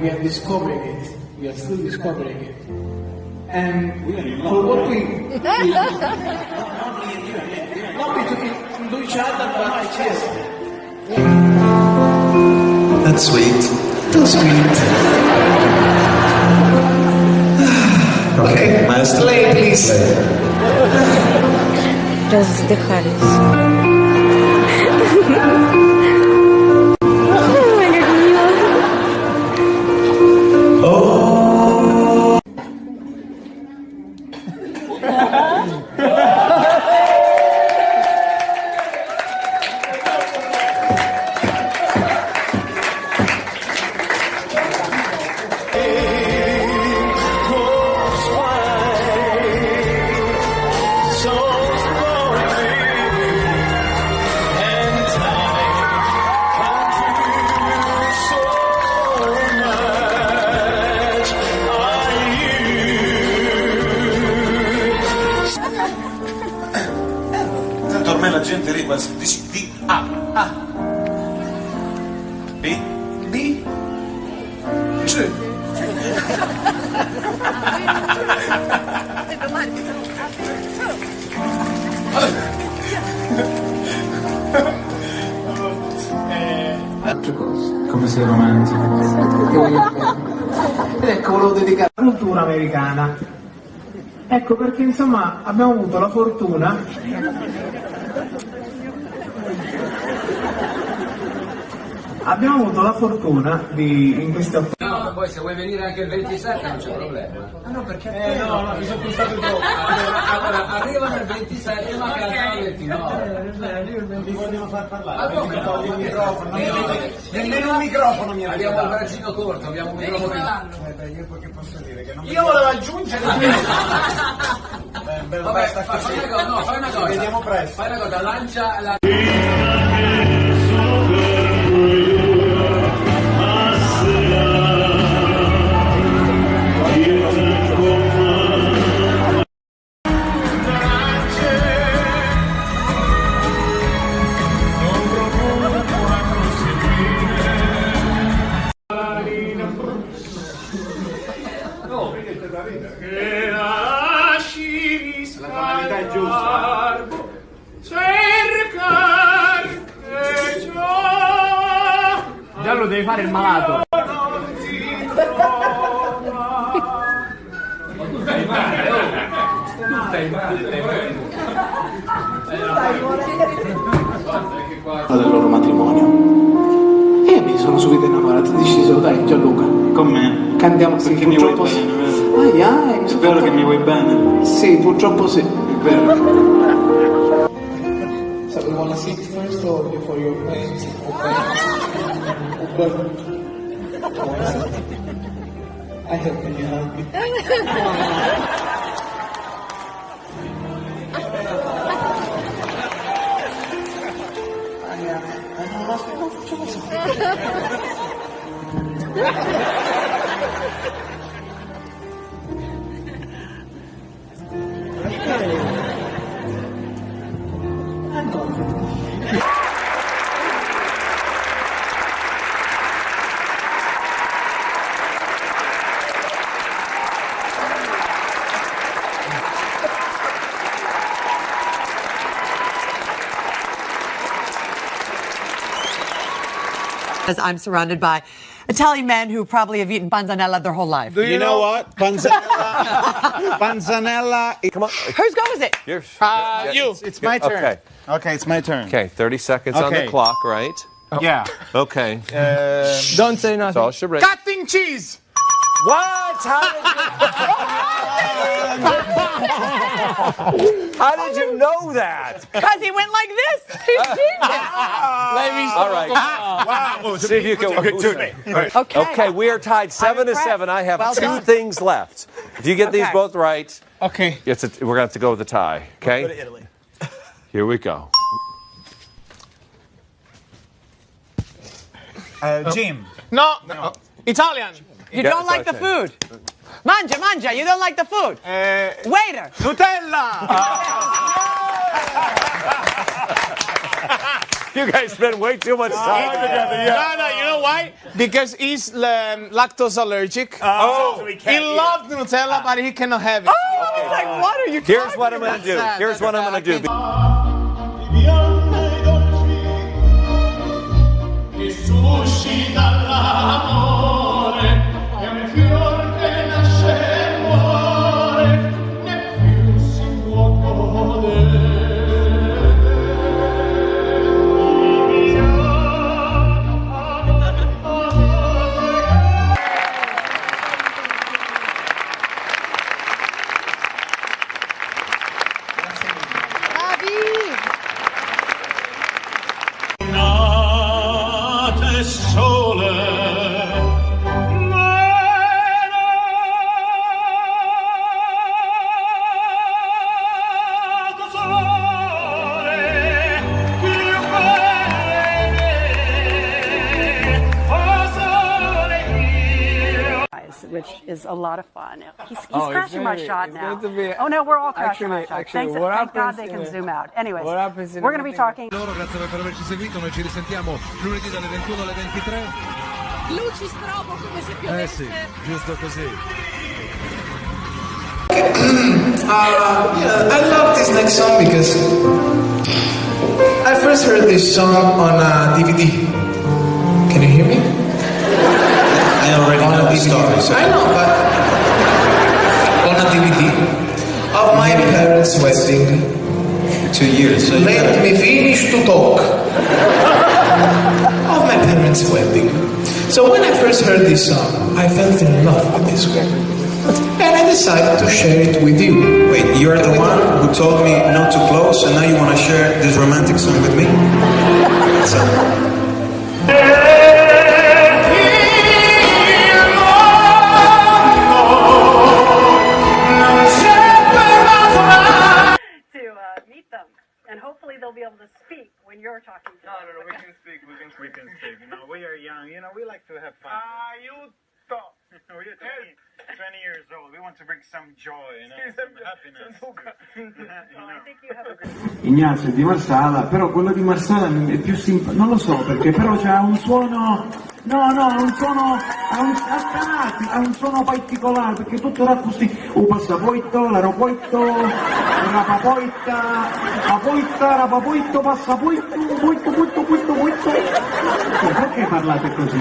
we are discovering it. We are still discovering it. And for what we, we not between to each other, but yes, That's sweet. too sweet. Okay, maestro. Play, please. Раздыхались. B, B. C. Altre cose. come sei romantico. Ecco, volevo dedicare alla cultura americana. Ecco perché insomma abbiamo avuto la fortuna abbiamo avuto la fortuna di in questi otto No, ma poi se vuoi venire anche il 27 non c'è problema. no perché eh, no no mi sono pensato dopo. Allora, allora, arrivano il 27 ma cantano il 29. mi vogliono far parlare. Ma come no? il microfono Nemmeno- un microfono mi Abbiamo il braccino corto, abbiamo un microfono. Aspetta, io che posso dire che non io volevo aggiungere Beh, beh, Vabbè, basta fa- fai così. una cosa, no, fai una Ci cosa. vediamo presto. Fai una cosa, lancia la... la il malato. del loro matrimonio e io mi sono subito innamorato ho deciso dai Gianluca Con me. cantiamo sì Perché mi vuoi purtroppo sì bene, vero? ai ai mi È vero fatto- che mi vuoi bene? sì purtroppo sì È vero. So we wanna sit first or before your parents But I hope when you hug me. I, I don't ask As I'm surrounded by Italian men who probably have eaten panzanella their whole life. Do You, know, what? Panzanella. Panzanella. Come on. Whose go is it? You're, Uh, you. It's my turn. Okay. Okay, it's my turn. Okay, 30 seconds on the clock, right? Yeah. Okay. Don't say nothing. It's all charade. Cutting cheese. What? How did you... How did you know that? Because he went like this. He's genius. All right. Wow. See if you can. Okay, two. Right. Okay. Okay, we are tied seven to seven. I have Well two done. things left. If you get these both right, Okay. it's a, we're going to have to go with a tie. Okay? Go to Italy. Here we go. Uh, Jim. No. Italian. You Yeah, don't like the food. Manja, manja. You don't like the food. Uh, Waiter. Nutella. You guys spend way too much time together. No, no, you know why? Because he's um, lactose allergic. Oh, he loves Nutella, but he cannot have it. Oh, I was like, what are you Here's talking what I'm gonna do. Sad. Here's what I'm gonna do. che suscita lot of fun. He's, he's Oh, crashing my very- shot now. going to be- oh no, we're all crashing my Actually- shot. actually, Thanks, what thank God they can zoom out. Anyways, what happens we're going to be talking. Loro, grazie per averci seguito, noi ci risentiamo lunedì dalle 21 alle 23. Luci strobo come se Eh sì, giusto così. Uh, yeah, I love this next song because I first heard this song on uh, DVD. Can you hear me? I know DVD. story. So I know, but on a DVD of my parents' wedding. two years. So Let me finish to talk of my parents' wedding. So when I first heard this song, I felt in love with this record. And I decided to share it with you. Wait, you're the one who told me not to close, and now you want to share this romantic song with me? So, young, you know, we like to have fun. Aiuto! we are 20, 20 years old, we want to bring some joy, you know, some happiness. you know. Ignazio è di Marsala, però quello di Marsala è più simpatico, non lo so perché, però c'ha un suono, no no, un suono, ha un, ha un suono particolare, perché tutto era così, un passaporto, l'aeroporto, la papoita, la poita, la papoito, passaporto, poito, poito, poito, poito. Perché parlate così?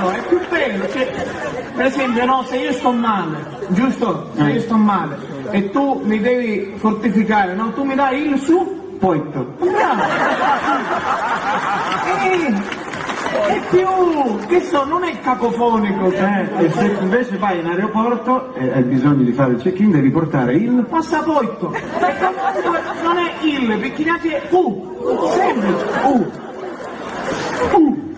No, è più bello, cioè, per esempio, no, se io sto male, giusto? Se io sto male e tu mi devi fortificare, no? Tu mi dai il su, Poito. bravo! Eh, è più, che so, non è cacofonico, Eh, e se invece vai in aeroporto e hai bisogno di fare il check-in devi portare il passaporto. E comunque non è il, perché neanche è U, semplice, U. U.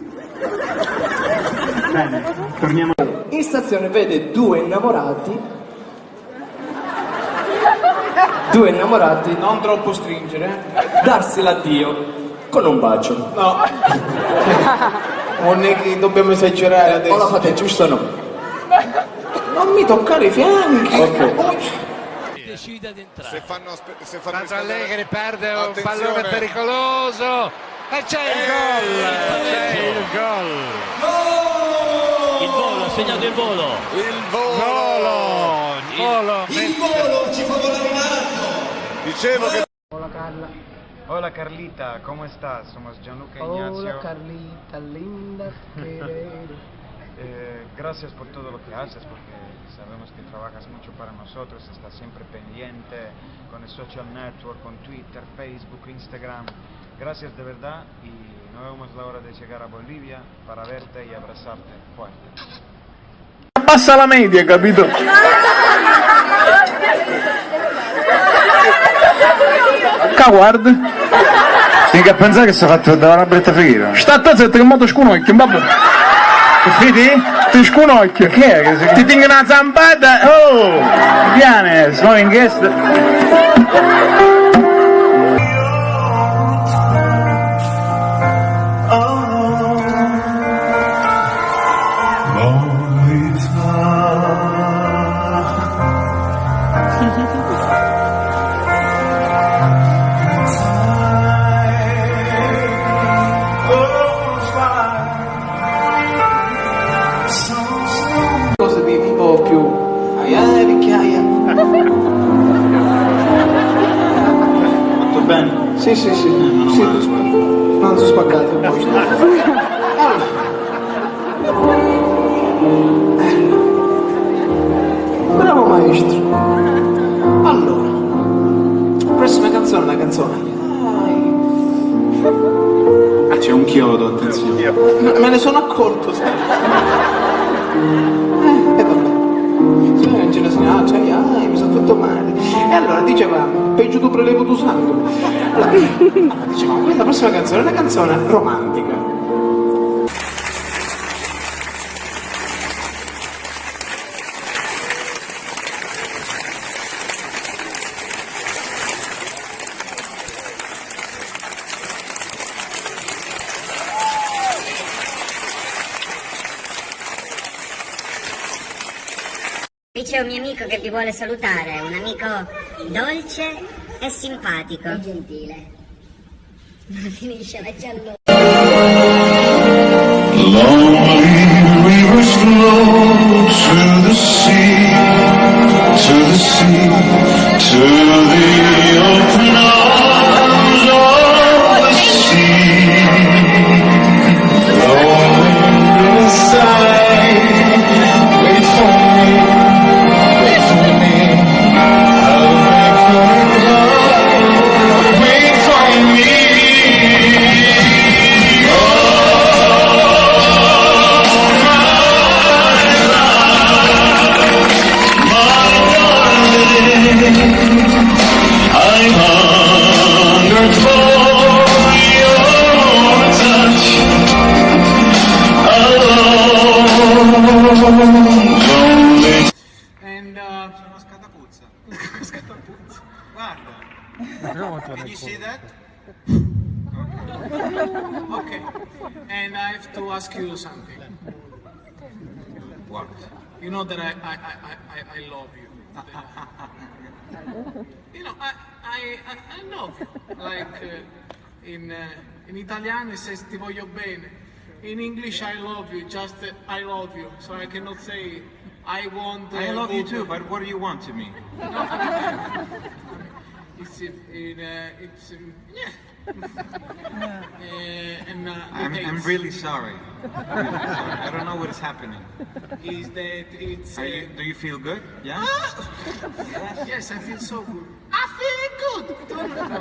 Bene, torniamo. In stazione vede due innamorati. Due innamorati Non troppo stringere. darsi l'addio con un bacio. No. Non è che dobbiamo esagerare O la adesso. fate giusto o no? Non mi toccare i fianchi. Ok. Decida di entrare. Se fanno, se fanno Tanto Allegri perde un Attenzione. pallone pericoloso. E c'è il gol! C'è il gol! Il volo, ha segnato il volo. Il volo! Volo! Il volo! Dicevo che Carla. Hola Carlita, ¿cómo estás? Somos Gianluca Ignacio. Carlita, linda, Eh, gracias por todo lo que haces, porque sabemos que trabajas mucho para nosotros, estás siempre pendiente con el social network, con Twitter, Facebook, Instagram. Gracias de verdad y no vemos la hora de llegar a Bolivia para verte y abrazarte fuerte. Passa la media, capito? Coward? Mica pensare che si è fatto da una bretta figura. Sta a zitto che mo ti sconocchio, vabbè. Vedi? Ti sconocchio. Che è? Che Ti tengo una zampata. Oh! Viene, sono in guest. Tutto bene? Sì, sì, sì. Eh, sì tu spaccato. Non sono spaccato. Eh, Bravo maestro. Allora, prossima canzone, la canzone. Ah, C'è un chiodo, attenzione. Me ne sono accorto, sai. Eh, e vabbè. Signore non ce ne sono, ah, cioè, ah, mi sono fatto male. E allora dicevamo, peggio tu prelevo tu sangue. Allora, allora dicevamo, questa prossima canzone è una canzone romantica. Qui c'è un mio amico che vi vuole salutare, un amico dolce e simpatico. E gentile. Ma finisce la giallo. Lonely rivers flow scatapuzza. scatapuzza. Guarda. Can you see that? Okay. And I have to ask you something. What? You know that I, I, I, I, I love you. you know, I, I, I, I love you. Like uh, in, uh, in Italiano it says ti voglio bene. In English I love you, just uh, I love you. So I cannot say I want. Uh, I love you too, but what do you want to me? It's in, in uh, it's um, yeah. uh, and uh, I'm, I'm really sorry. I'm really sorry. I don't know what is happening. is that it's. Uh, you, do you feel good? Yeah? yes, I feel so good. I feel good.